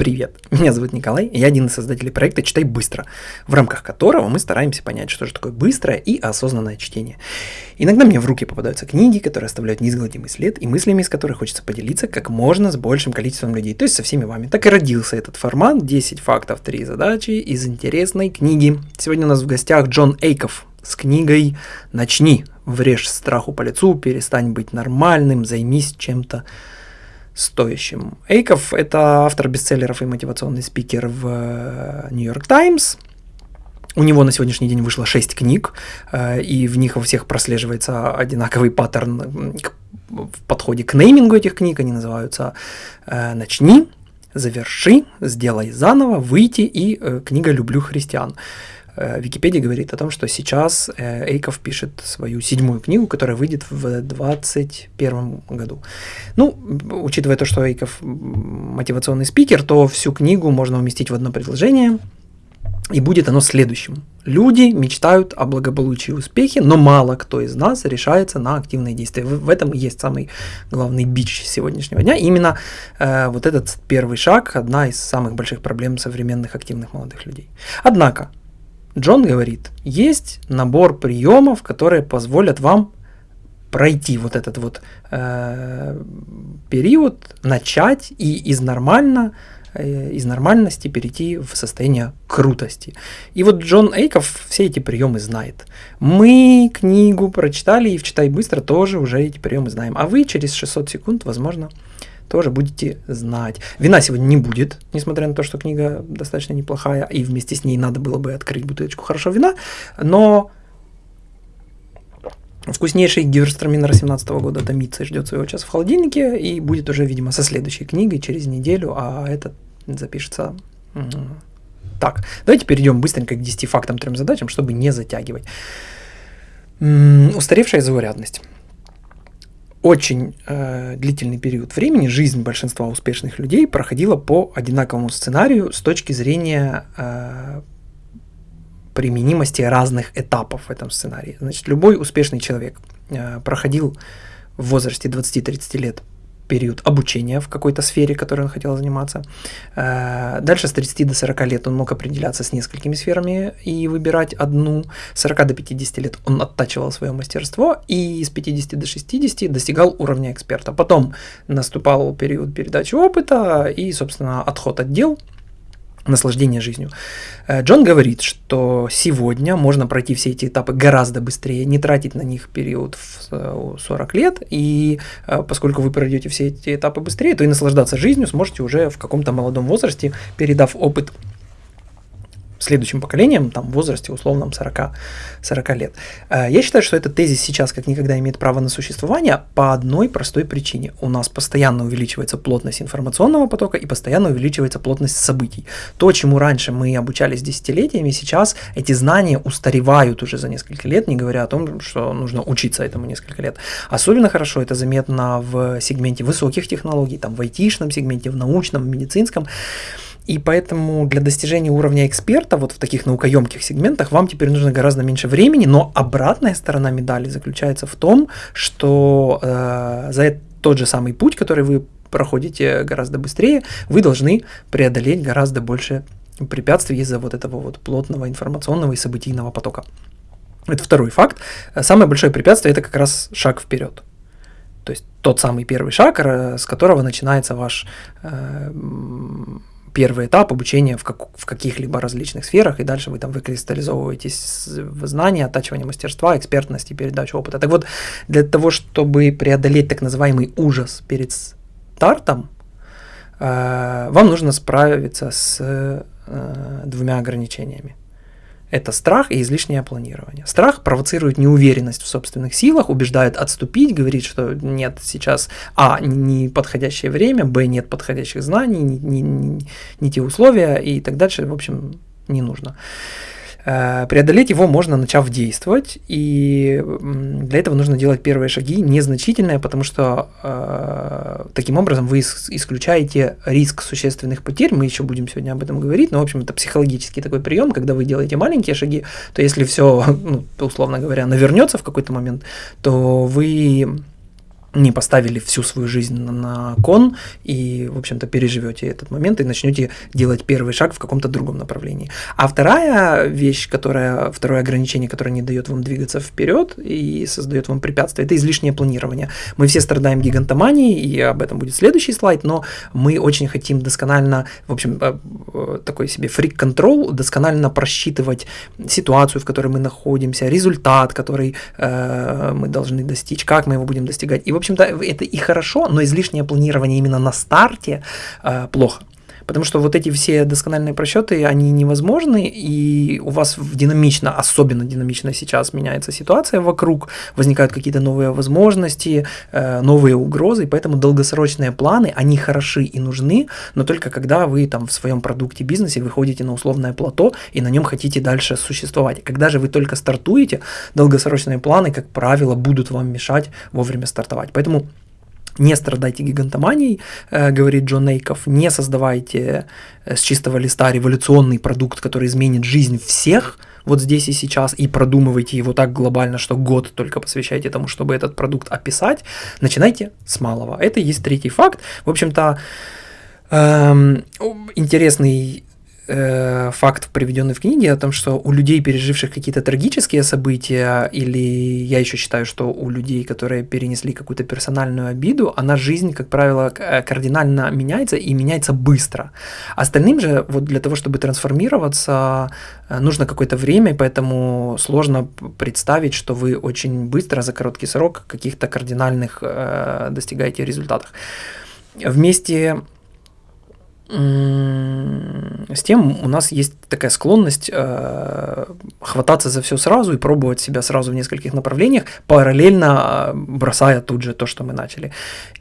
Привет, меня зовут Николай, и я один из создателей проекта «Читай быстро», в рамках которого мы стараемся понять, что же такое быстрое и осознанное чтение. Иногда мне в руки попадаются книги, которые оставляют неизгладимый след, и мыслями из которых хочется поделиться как можно с большим количеством людей, то есть со всеми вами. Так и родился этот формат «10 фактов, 3 задачи» из интересной книги. Сегодня у нас в гостях Джон Эйков с книгой «Начни, врежь страху по лицу, перестань быть нормальным, займись чем-то стоящим. Эйков – это автор бестселлеров и мотивационный спикер в Нью-Йорк Таймс. У него на сегодняшний день вышло 6 книг, э, и в них во всех прослеживается одинаковый паттерн в подходе к неймингу этих книг. Они называются э, «Начни», «Заверши», «Сделай заново», «Выйти» и э, книга «Люблю христиан». Э, Википедия говорит о том, что сейчас э, Эйков пишет свою седьмую книгу, которая выйдет в 2021 году. Ну, учитывая то, что Эйков мотивационный спикер, то всю книгу можно уместить в одно предложение, и будет оно следующим. Люди мечтают о благополучии и успехе, но мало кто из нас решается на активные действия. В, этом и есть самый главный бич сегодняшнего дня. И именно э, вот этот первый шаг – одна из самых больших проблем современных активных молодых людей. Однако, Джон говорит, есть набор приемов, которые позволят вам пройти вот этот вот э, период, начать и из нормально э, из нормальности перейти в состояние крутости. И вот Джон Эйков все эти приемы знает. Мы книгу прочитали и в «Читай быстро» тоже уже эти приемы знаем. А вы через 600 секунд, возможно, тоже будете знать. Вина сегодня не будет, несмотря на то, что книга достаточно неплохая, и вместе с ней надо было бы открыть бутылочку хорошего вина, но вкуснейший Гиверстраминер 17 года томится и ждет своего часа в холодильнике, и будет уже, видимо, со следующей книгой через неделю, а этот запишется так. Давайте перейдем быстренько к 10 фактам, трем задачам, чтобы не затягивать. Устаревшая заурядность очень э, длительный период времени жизнь большинства успешных людей проходила по одинаковому сценарию с точки зрения э, применимости разных этапов в этом сценарии. Значит, любой успешный человек э, проходил в возрасте 20-30 лет период обучения в какой-то сфере, которой он хотел заниматься. Э, дальше с 30 до 40 лет он мог определяться с несколькими сферами и выбирать одну. С 40 до 50 лет он оттачивал свое мастерство и с 50 до 60 достигал уровня эксперта. Потом наступал период передачи опыта и, собственно, отход от дел – наслаждение жизнью. Э, Джон говорит, что сегодня можно пройти все эти этапы гораздо быстрее, не тратить на них период в 40 лет, и э, поскольку вы пройдете все эти этапы быстрее, то и наслаждаться жизнью сможете уже в каком-то молодом возрасте, передав опыт следующим поколением, там, в возрасте условном 40, 40 лет. Э, я считаю, что этот тезис сейчас как никогда имеет право на существование по одной простой причине. У нас постоянно увеличивается плотность информационного потока и постоянно увеличивается плотность событий. То, чему раньше мы обучались десятилетиями, сейчас эти знания устаревают уже за несколько лет, не говоря о том, что нужно учиться этому несколько лет. Особенно хорошо это заметно в сегменте высоких технологий, там в айтишном сегменте, в научном, в медицинском. И поэтому для достижения уровня эксперта вот в таких наукоемких сегментах вам теперь нужно гораздо меньше времени, но обратная сторона медали заключается в том, что э, за тот же самый путь, который вы проходите гораздо быстрее, вы должны преодолеть гораздо больше препятствий из-за вот этого вот плотного информационного и событийного потока. Это второй факт. Самое большое препятствие – это как раз шаг вперед. То есть тот самый первый шаг, с которого начинается ваш э, первый этап обучения в, как, в каких-либо различных сферах, и дальше вы там выкристаллизовываетесь в знания, оттачивание мастерства, экспертности, передачу опыта. Так вот, для того, чтобы преодолеть так называемый ужас перед стартом, э, вам нужно справиться с э, двумя ограничениями. Это страх и излишнее планирование. Страх провоцирует неуверенность в собственных силах, убеждает отступить, говорит, что нет сейчас А, не подходящее время, Б, нет подходящих знаний, не, не, не, те условия и так дальше, в общем, не нужно. Э, преодолеть его можно, начав действовать, и для этого нужно делать первые шаги, незначительные, потому что э, таким образом вы исключаете риск существенных потерь, мы еще будем сегодня об этом говорить, но, в общем, это психологический такой прием, когда вы делаете маленькие шаги, то если все, ну, условно говоря, навернется в какой-то момент, то вы не поставили всю свою жизнь на кон и, в общем-то, переживете этот момент и начнете делать первый шаг в каком-то другом направлении. А вторая вещь, которая, второе ограничение, которое не дает вам двигаться вперед и создает вам препятствия, это излишнее планирование. Мы все страдаем гигантоманией, и об этом будет следующий слайд, но мы очень хотим досконально, в общем, э, э, такой себе фрик-контрол, досконально просчитывать ситуацию, в которой мы находимся, результат, который э, мы должны достичь, как мы его будем достигать. И, в общем-то, это и хорошо, но излишнее планирование именно на старте э, плохо. Потому что вот эти все доскональные просчеты, они невозможны, и у вас динамично, особенно динамично сейчас меняется ситуация вокруг, возникают какие-то новые возможности, э, новые угрозы, поэтому долгосрочные планы, они хороши и нужны, но только когда вы там в своем продукте, бизнесе выходите на условное плато и на нем хотите дальше существовать. Когда же вы только стартуете, долгосрочные планы, как правило, будут вам мешать вовремя стартовать. Поэтому не страдайте гигантоманией, э, говорит Джон Нейков, не создавайте э, с чистого листа революционный продукт, который изменит жизнь всех вот здесь и сейчас, и продумывайте его так глобально, что год только посвящайте тому, чтобы этот продукт описать. Начинайте с малого. Это есть третий факт. В общем-то, эм, интересный э, факт, приведенный в книге, о том, что у людей, переживших какие-то трагические события, или я еще считаю, что у людей, которые перенесли какую-то персональную обиду, она жизнь, как правило, э, кардинально меняется и меняется быстро. Остальным же, вот для того, чтобы трансформироваться, э, нужно какое-то время, поэтому сложно представить, что вы очень быстро, за короткий срок, каких-то кардинальных э, достигаете результатов. Вместе с тем у нас есть такая склонность э, хвататься за все сразу и пробовать себя сразу в нескольких направлениях, параллельно э, бросая тут же то, что мы начали.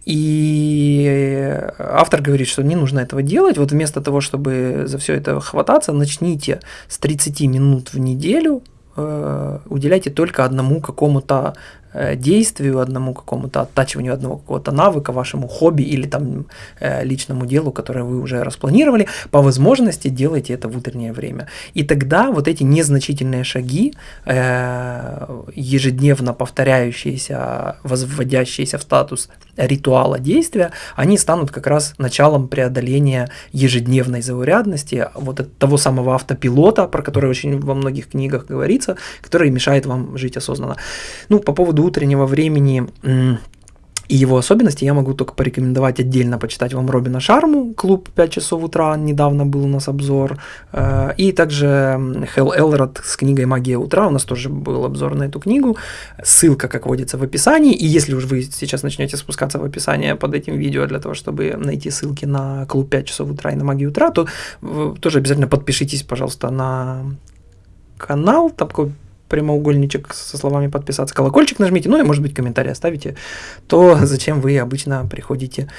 И автор говорит, что не нужно этого делать. Вот вместо того, чтобы за все это хвататься, начните с 30 минут в неделю э, уделяйте только одному какому-то действию одному какому-то, оттачиванию одного какого-то навыка, вашему хобби или там э, личному делу, которое вы уже распланировали, по возможности делайте это в утреннее время. И тогда вот эти незначительные шаги, э, ежедневно повторяющиеся, возводящиеся в статус ритуала действия, они станут как раз началом преодоления ежедневной заурядности, вот того самого автопилота, про который очень во многих книгах говорится, который мешает вам жить осознанно. Ну, по поводу утреннего времени и его особенности я могу только порекомендовать отдельно почитать вам Робина Шарму, клуб 5 часов утра, недавно был у нас обзор, э, и также Хелл Элрод с книгой «Магия утра», у нас тоже был обзор на эту книгу, ссылка, как водится, в описании, и если уж вы сейчас начнете спускаться в описание под этим видео для того, чтобы найти ссылки на клуб 5 часов утра и на «Магию утра», то тоже обязательно подпишитесь, пожалуйста, на канал, такой прямоугольничек со словами подписаться, колокольчик нажмите, ну и, может быть, комментарий оставите, то зачем вы обычно приходите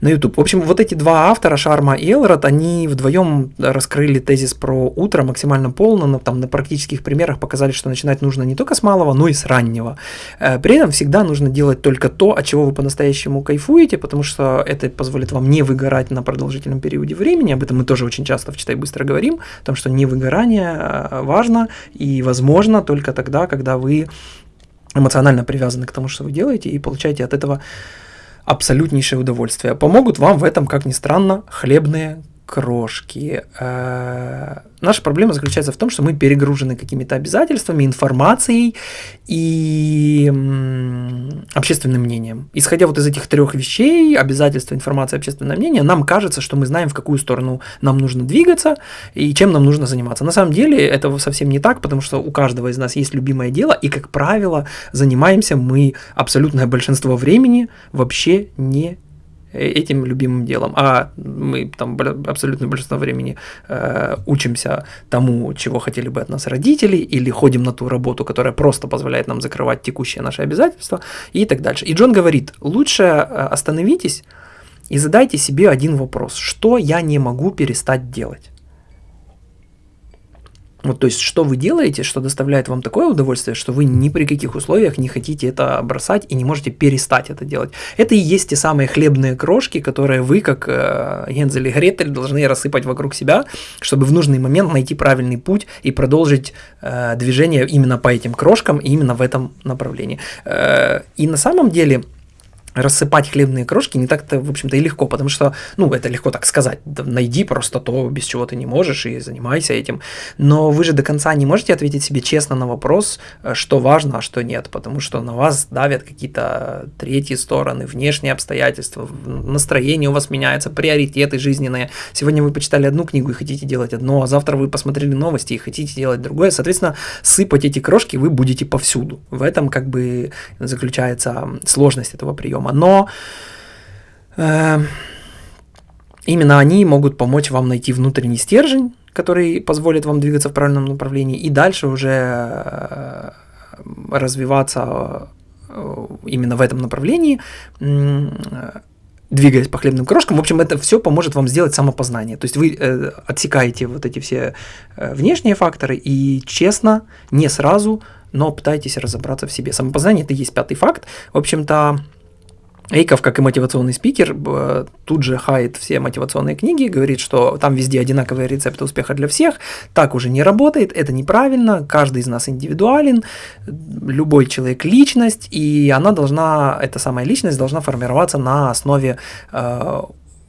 на YouTube. В общем, вот эти два автора, Шарма и Элрод, они вдвоем раскрыли тезис про утро максимально полно, но там на практических примерах показали, что начинать нужно не только с малого, но и с раннего. Э, при этом всегда нужно делать только то, от чего вы по-настоящему кайфуете, потому что это позволит вам не выгорать на продолжительном периоде времени, об этом мы тоже очень часто в «Читай быстро» говорим, о том, что не выгорание э, важно и возможно только тогда, когда вы эмоционально привязаны к тому, что вы делаете, и получаете от этого абсолютнейшее удовольствие. Помогут вам в этом, как ни странно, хлебные крошки. Э, наша проблема заключается в том, что мы перегружены какими-то обязательствами, информацией и общественным мнением. Исходя вот из этих трех вещей, обязательства, информация, общественное мнение, нам кажется, что мы знаем, в какую сторону нам нужно двигаться и чем нам нужно заниматься. На самом деле это совсем не так, потому что у каждого из нас есть любимое дело, и, как правило, занимаемся мы абсолютное большинство времени вообще не этим любимым делом, а мы там абсолютно большинство времени э, учимся тому, чего хотели бы от нас родители, или ходим на ту работу, которая просто позволяет нам закрывать текущие наши обязательства и так дальше. И Джон говорит, лучше э, остановитесь и задайте себе один вопрос, что я не могу перестать делать. Вот, то есть, что вы делаете, что доставляет вам такое удовольствие, что вы ни при каких условиях не хотите это бросать и не можете перестать это делать. Это и есть те самые хлебные крошки, которые вы, как э, Гензель и Гретель, должны рассыпать вокруг себя, чтобы в нужный момент найти правильный путь и продолжить э, движение именно по этим крошкам именно в этом направлении. Э, и на самом деле рассыпать хлебные крошки не так-то, в общем-то, и легко, потому что, ну, это легко так сказать, найди просто то, без чего ты не можешь, и занимайся этим. Но вы же до конца не можете ответить себе честно на вопрос, э, что важно, а что нет, потому что на вас давят какие-то третьи стороны, внешние обстоятельства, настроение у вас меняется, приоритеты жизненные. Сегодня вы почитали одну книгу и хотите делать одно, а завтра вы посмотрели новости и хотите делать другое. Соответственно, сыпать эти крошки вы будете повсюду. В этом как бы заключается сложность этого приема приема, но э, именно они могут помочь вам найти внутренний стержень, который позволит вам двигаться в правильном направлении, и дальше уже э, развиваться э, именно в этом направлении, двигаясь по хлебным крошкам. В общем, это все поможет вам сделать самопознание. То есть вы э, отсекаете вот эти все внешние факторы и честно, не сразу, но пытаетесь разобраться в себе. Самопознание это и есть пятый факт. В общем-то, Эйков, как и мотивационный спикер, тут же хает все мотивационные книги, говорит, что там везде одинаковые рецепты успеха для всех, так уже не работает, это неправильно, каждый из нас индивидуален, любой человек личность, и она должна, эта самая личность должна формироваться на основе э,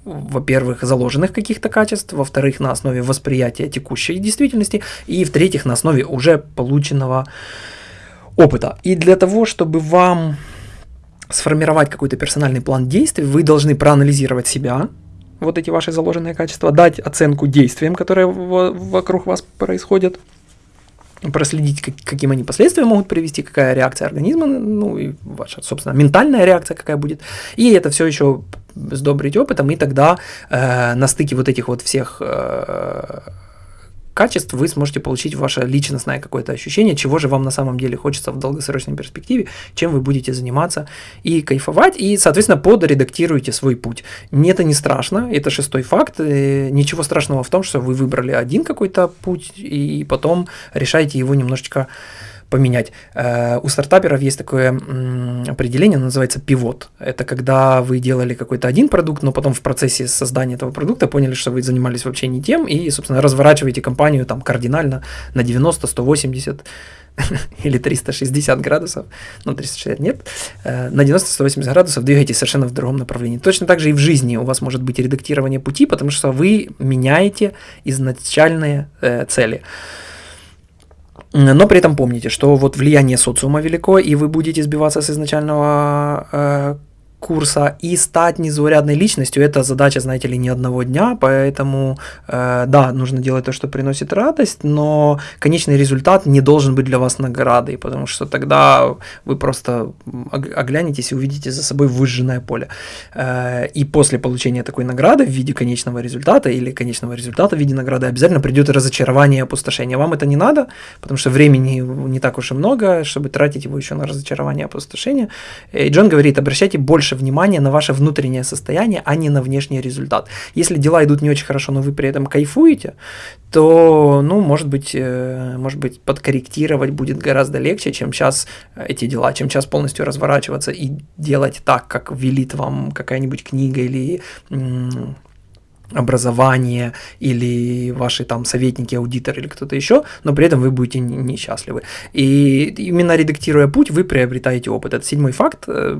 во-первых, заложенных каких-то качеств, во-вторых, на основе восприятия текущей действительности, и в-третьих, на основе уже полученного опыта. И для того, чтобы вам сформировать какой-то персональный план действий, вы должны проанализировать себя, вот эти ваши заложенные качества, дать оценку действиям, которые вокруг вас происходят, проследить, как, каким они последствия могут привести, какая реакция организма, ну и ваша, собственно, ментальная реакция какая будет. И это все еще сдобрить опытом, и тогда э, на стыке вот этих вот всех э, качеств вы сможете получить ваше личностное какое-то ощущение, чего же вам на самом деле хочется в долгосрочной перспективе, чем вы будете заниматься и кайфовать, и, соответственно, подредактируете свой путь. Это не страшно, это шестой факт, э, ничего страшного в том, что вы выбрали один какой-то путь, и потом решаете его немножечко поменять. Э, у стартаперов есть такое определение, оно называется пивот. Это когда вы делали какой-то один продукт, но потом в процессе создания этого продукта поняли, что вы занимались вообще не тем, и, собственно, разворачиваете компанию там кардинально на 90, 180 или 360 градусов, ну 360 нет, э, на 90-180 градусов двигаетесь совершенно в другом направлении. Точно так же и в жизни у вас может быть редактирование пути, потому что вы меняете изначальные э, цели. Но при этом помните, что вот влияние социума велико, и вы будете сбиваться с изначального э, курса и стать незаурядной личностью, это задача, знаете ли, не одного дня, поэтому, э, да, нужно делать то, что приносит радость, но конечный результат не должен быть для вас наградой, потому что тогда вы просто оглянетесь и увидите за собой выжженное поле. Э, и после получения такой награды в виде конечного результата или конечного результата в виде награды обязательно придет разочарование и опустошение. Вам это не надо, потому что времени не так уж и много, чтобы тратить его еще на разочарование и опустошение. И Джон говорит, обращайте больше больше внимания на ваше внутреннее состояние, а не на внешний результат. Если дела идут не очень хорошо, но вы при этом кайфуете, то, ну, может быть, э, может быть, подкорректировать будет гораздо легче, чем сейчас эти дела, чем сейчас полностью разворачиваться и делать так, как велит вам какая-нибудь книга или образование или ваши там советники, аудитор или кто-то еще, но при этом вы будете несчастливы. И именно редактируя путь, вы приобретаете опыт. Это седьмой факт. Э,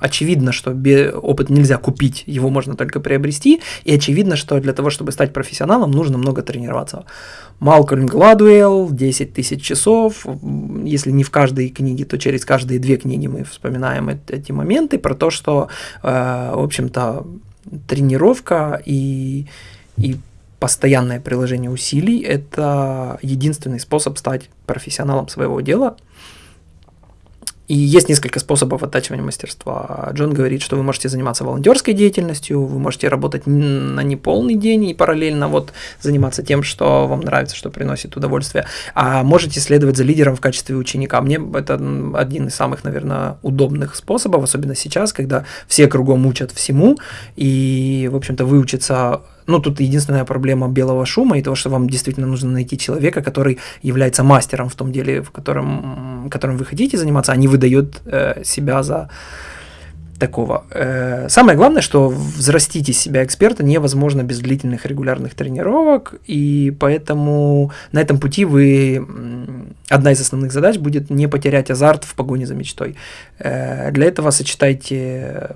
очевидно, что опыт нельзя купить, его можно только приобрести, и очевидно, что для того, чтобы стать профессионалом, нужно много тренироваться. Малкольм Гладуэлл, 10 тысяч часов, если не в каждой книге, то через каждые две книги мы вспоминаем эти моменты про то, что, э, в общем-то, тренировка и, и постоянное приложение усилий – это единственный способ стать профессионалом своего дела – и есть несколько способов оттачивания мастерства. Джон говорит, что вы можете заниматься волонтерской деятельностью, вы можете работать на неполный день и параллельно вот заниматься тем, что вам нравится, что приносит удовольствие. А можете следовать за лидером в качестве ученика. Мне это один из самых, наверное, удобных способов, особенно сейчас, когда все кругом учат всему, и, в общем-то, выучиться ну, тут единственная проблема белого шума и того, что вам действительно нужно найти человека, который является мастером в том деле, в котором, которым вы хотите заниматься, а не выдает э, себя за такого. Э, самое главное, что взрастить из себя эксперта невозможно без длительных регулярных тренировок, и поэтому на этом пути вы одна из основных задач будет не потерять азарт в погоне за мечтой. Э, для этого сочетайте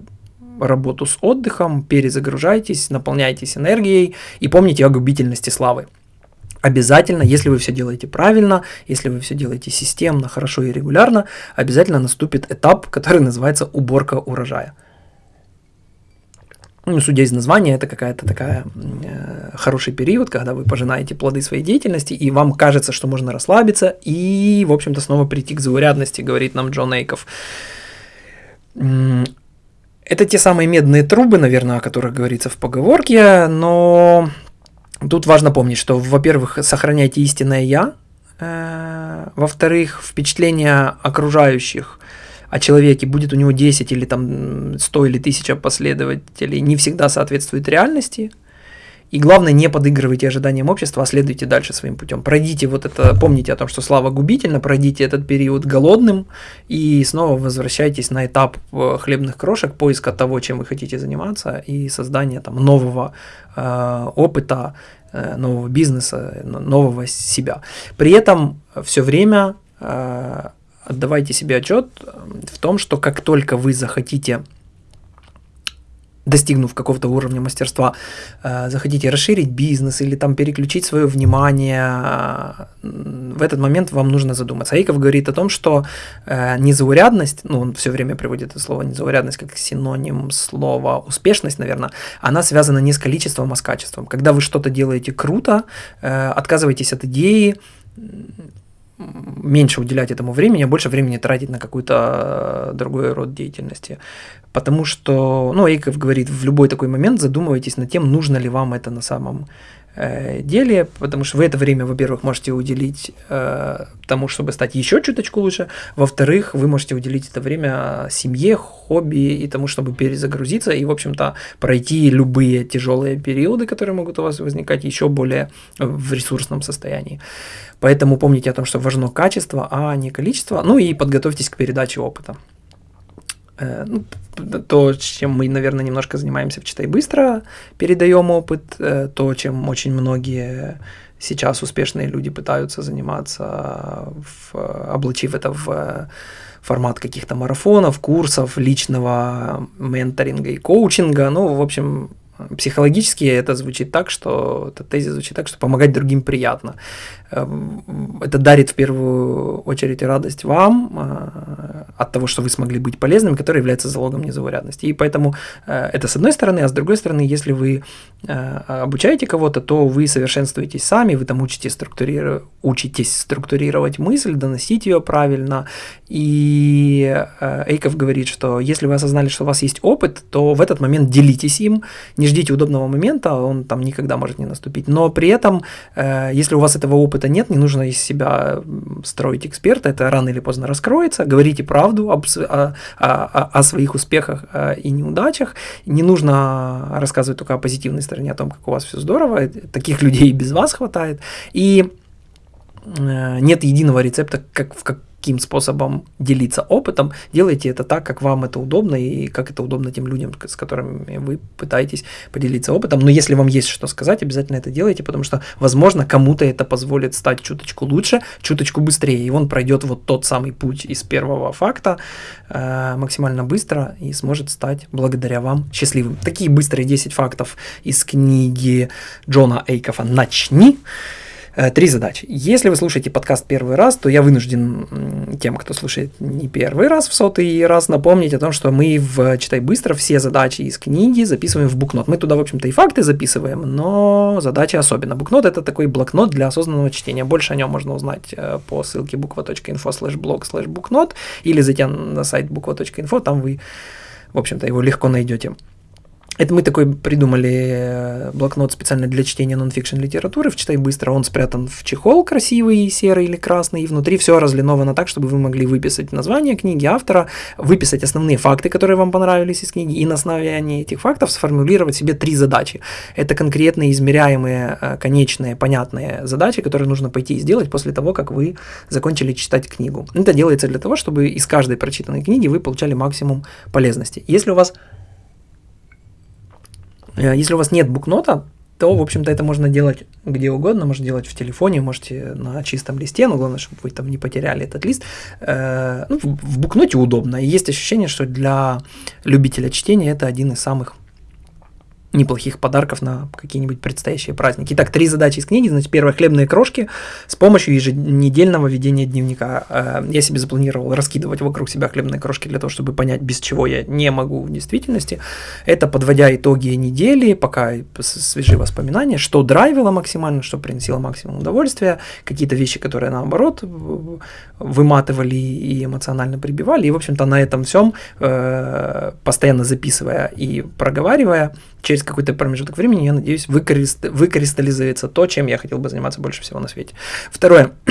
работу с отдыхом, перезагружайтесь, наполняйтесь энергией и помните о губительности славы. Обязательно, если вы все делаете правильно, если вы все делаете системно, хорошо и регулярно, обязательно наступит этап, который называется уборка урожая. Ну, судя из названия, это какая-то такая э, хороший период, когда вы пожинаете плоды своей деятельности, и вам кажется, что можно расслабиться и, в общем-то, снова прийти к заурядности, говорит нам Джон Эйков. Это те самые медные трубы, наверное, о которых говорится в поговорке, но Тут важно помнить, что, во-первых, сохраняйте истинное «я», э, во-вторых, впечатление окружающих о человеке, будет у него 10 или там 100 или 1000 последователей, не всегда соответствует реальности – и главное, не подыгрывайте ожиданиям общества, а следуйте дальше своим путем. Пройдите вот это, помните о том, что слава губительна, пройдите этот период голодным и снова возвращайтесь на этап э, хлебных крошек, поиска того, чем вы хотите заниматься и создания там нового э, опыта, э, нового бизнеса, нового себя. При этом все время э, отдавайте себе отчет в том, что как только вы захотите достигнув какого-то уровня мастерства, э, захотите расширить бизнес или там переключить свое внимание, э, в этот момент вам нужно задуматься. Айков говорит о том, что э, незаурядность, ну он все время приводит это слово незаурядность как синоним слова успешность, наверное, она связана не с количеством, а с качеством. Когда вы что-то делаете круто, отказываетесь от идеи, меньше уделять этому времени, а больше времени тратить на какой-то другой род деятельности. Потому что, ну, Эйков говорит, в любой такой момент задумывайтесь над тем, нужно ли вам это на самом э, деле, потому что вы это время, во-первых, можете уделить э, тому, чтобы стать еще чуточку лучше, во-вторых, вы можете уделить это время семье, хобби и тому, чтобы перезагрузиться и, в общем-то, пройти любые тяжелые периоды, которые могут у вас возникать, еще более в ресурсном состоянии. Поэтому помните о том, что важно качество, а не количество, ну и подготовьтесь к передаче опыта. Э, ну, то, чем мы, наверное, немножко занимаемся в «Читай быстро», передаем опыт, э, то, чем очень многие сейчас успешные люди пытаются заниматься, в, облачив это в формат каких-то марафонов, курсов, личного менторинга и коучинга. Ну, в общем, Психологически это звучит так, что этот тезис звучит так, что помогать другим приятно. Эм, это дарит в первую очередь радость вам э, от того, что вы смогли быть полезным, который является залогом незаурядности. И поэтому э, это с одной стороны, а с другой стороны, если вы э, обучаете кого-то, то вы совершенствуетесь сами, вы там учитесь, структурировать, учитесь структурировать мысль, доносить ее правильно. И Эйков говорит, что если вы осознали, что у вас есть опыт, то в этот момент делитесь им, не ждите удобного момента, он там никогда может не наступить. Но при этом, э, если у вас этого опыта нет, не нужно из себя строить эксперта, это рано или поздно раскроется. Говорите правду об, о, о, о своих успехах э, и неудачах. Не нужно рассказывать только о позитивной стороне, о том, как у вас все здорово. Таких людей и без вас хватает. И э, нет единого рецепта, как в как каким способом делиться опытом, делайте это так, как вам это удобно и как это удобно тем людям, с которыми вы пытаетесь поделиться опытом. Но если вам есть что сказать, обязательно это делайте, потому что, возможно, кому-то это позволит стать чуточку лучше, чуточку быстрее, и он пройдет вот тот самый путь из первого факта э, максимально быстро и сможет стать благодаря вам счастливым. Такие быстрые 10 фактов из книги Джона Эйкаффа «Начни». Э, три задачи. Если вы слушаете подкаст первый раз, то я вынужден тем, кто слушает не первый раз, в сотый раз напомнить о том, что мы в «Читай быстро» все задачи из книги записываем в букнот. Мы туда, в общем-то, и факты записываем, но задачи особенно. Букнот – это такой блокнот для осознанного чтения. Больше о нем можно узнать э, по ссылке буква.инфо слэш блог слэш букнот или зайдя на сайт буква.инфо, там вы, в общем-то, его легко найдете. Это мы такой придумали э, блокнот специально для чтения нонфикшн литературы в «Читай быстро». Он спрятан в чехол красивый, серый или красный, и внутри все разлиновано так, чтобы вы могли выписать название книги, автора, выписать основные факты, которые вам понравились из книги, и на основании этих фактов сформулировать себе три задачи. Это конкретные, измеряемые, э, конечные, понятные задачи, которые нужно пойти и сделать после того, как вы закончили читать книгу. Это делается для того, чтобы из каждой прочитанной книги вы получали максимум полезности. Если у вас если у вас нет букнота, то, в общем-то, это можно делать где угодно, можно делать в телефоне, можете на чистом листе, но главное, чтобы вы там не потеряли этот лист. Э, ну, в букноте удобно, и есть ощущение, что для любителя чтения это один из самых неплохих подарков на какие-нибудь предстоящие праздники. Итак, три задачи из книги. Значит, первое – хлебные крошки с помощью еженедельного ведения дневника. Э, я себе запланировал раскидывать вокруг себя хлебные крошки для того, чтобы понять, без чего я не могу в действительности. Это подводя итоги недели, пока свежие воспоминания, что драйвило максимально, что приносило максимум удовольствия, какие-то вещи, которые наоборот выматывали и эмоционально прибивали. И, в общем-то, на этом всем, э, постоянно записывая и проговаривая, через какой-то промежуток времени, я надеюсь, выкрист... выкристаллизуется то, чем я хотел бы заниматься больше всего на свете. Второе.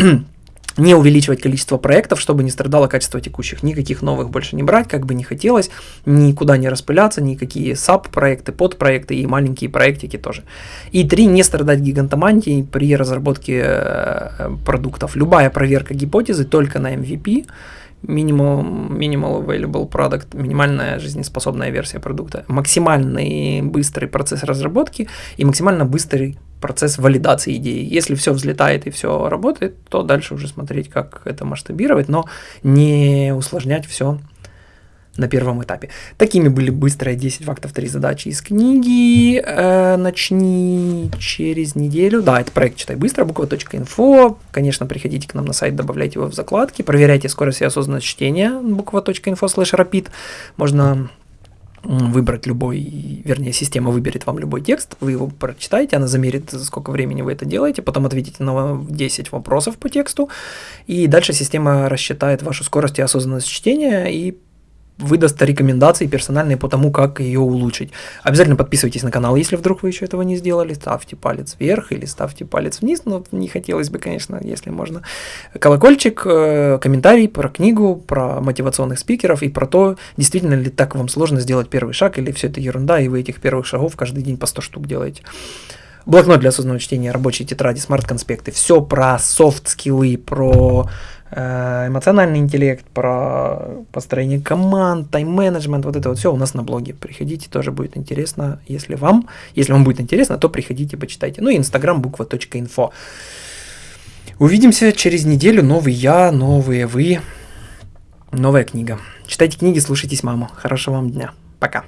не увеличивать количество проектов, чтобы не страдало качество текущих. Никаких новых больше не брать, как бы не хотелось, никуда не распыляться, никакие SAP-проекты, подпроекты и маленькие проектики тоже. И три, не страдать гигантомантией при разработке э, продуктов. Любая проверка гипотезы только на MVP – Minimal, minimal available product, минимальная жизнеспособная версия продукта, максимальный быстрый процесс разработки и максимально быстрый процесс валидации идеи. Если все взлетает и все работает, то дальше уже смотреть, как это масштабировать, но не усложнять все на первом этапе. Такими были быстрые 10 фактов, 3 задачи из книги. Э, начни через неделю. Да, это проект «Читай быстро», буква.инфо. Конечно, приходите к нам на сайт, добавляйте его в закладки, проверяйте скорость и осознанность чтения, буква.инфо слэш rapid. Можно выбрать любой, вернее, система выберет вам любой текст, вы его прочитаете, она замерит, за сколько времени вы это делаете, потом ответите на 10 вопросов по тексту, и дальше система рассчитает вашу скорость и осознанность чтения и выдаст рекомендации персональные по тому, как ее улучшить. Обязательно подписывайтесь на канал, если вдруг вы еще этого не сделали. Ставьте палец вверх или ставьте палец вниз. Но не хотелось бы, конечно, если можно. Колокольчик, э, комментарий про книгу, про мотивационных спикеров и про то, действительно ли так вам сложно сделать первый шаг или все это ерунда, и вы этих первых шагов каждый день по 100 штук делаете. Блокнот для осознанного чтения, рабочие тетради, smart-конспекты. Все про soft skill ы, про Э, эмоциональный интеллект, про построение команд, тайм-менеджмент, вот это вот все у нас на блоге. Приходите, тоже будет интересно, если вам, если вам будет интересно, то приходите, почитайте. Ну и инстаграм буква.инфо. Увидимся через неделю. Новый я, новые вы, новая книга. Читайте книги, слушайтесь маму. Хорошего вам дня. Пока.